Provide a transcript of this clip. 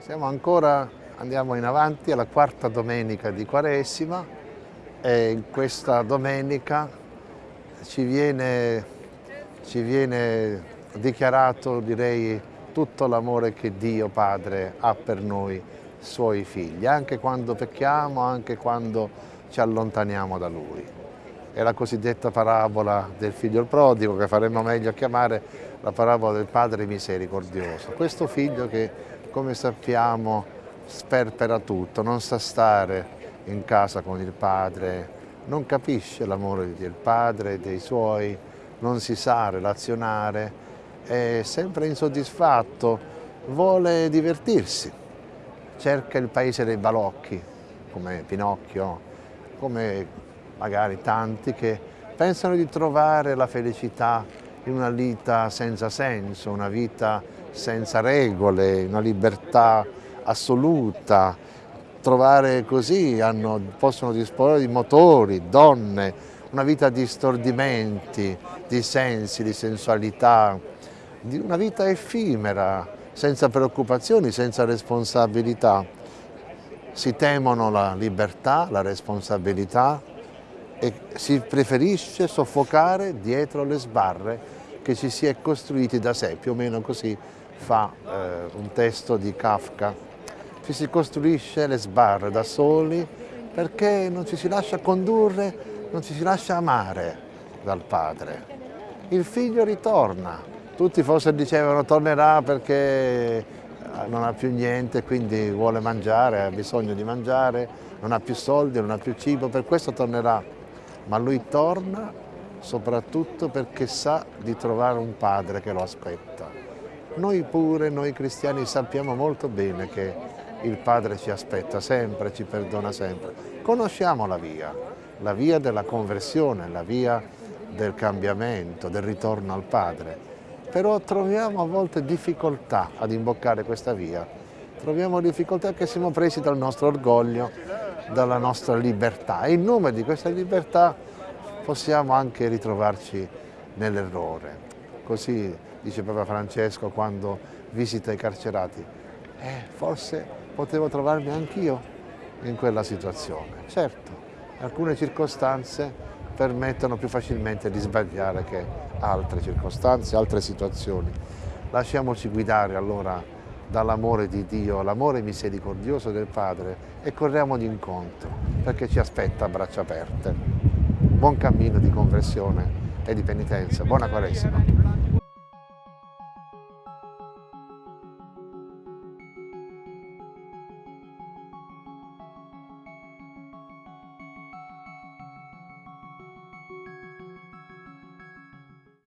Siamo ancora, andiamo in avanti alla quarta domenica di Quaresima e in questa domenica ci viene, ci viene dichiarato, direi, tutto l'amore che Dio Padre ha per noi, suoi figli, anche quando pecchiamo, anche quando ci allontaniamo da Lui. È la cosiddetta parabola del figlio prodigo, che faremmo meglio a chiamare la parabola del Padre misericordioso. Questo figlio che come sappiamo sperpera tutto, non sa stare in casa con il padre, non capisce l'amore del padre dei suoi, non si sa relazionare, è sempre insoddisfatto, vuole divertirsi, cerca il paese dei balocchi, come Pinocchio, come magari tanti che pensano di trovare la felicità in una vita senza senso, una vita senza regole, una libertà assoluta, trovare così, hanno, possono disporre di motori, donne, una vita di stordimenti, di sensi, di sensualità, di una vita effimera, senza preoccupazioni, senza responsabilità. Si temono la libertà, la responsabilità e si preferisce soffocare dietro le sbarre che ci si è costruiti da sé, più o meno così fa eh, un testo di Kafka. Ci si costruisce le sbarre da soli perché non ci si lascia condurre, non ci si lascia amare dal padre. Il figlio ritorna, tutti forse dicevano tornerà perché eh, non ha più niente, quindi vuole mangiare, ha bisogno di mangiare, non ha più soldi, non ha più cibo, per questo tornerà. Ma lui torna soprattutto perché sa di trovare un padre che lo aspetta. Noi pure, noi cristiani, sappiamo molto bene che il Padre ci aspetta sempre, ci perdona sempre. Conosciamo la via, la via della conversione, la via del cambiamento, del ritorno al Padre. Però troviamo a volte difficoltà ad imboccare questa via. Troviamo difficoltà perché siamo presi dal nostro orgoglio, dalla nostra libertà. E in nome di questa libertà possiamo anche ritrovarci nell'errore. Così dice Papa Francesco quando visita i carcerati, eh, forse potevo trovarmi anch'io in quella situazione. Certo, alcune circostanze permettono più facilmente di sbagliare che altre circostanze, altre situazioni. Lasciamoci guidare allora dall'amore di Dio, l'amore misericordioso del Padre e corriamogli incontro perché ci aspetta a braccia aperte. Buon cammino di conversione e di penitenza. Buona Quaresima.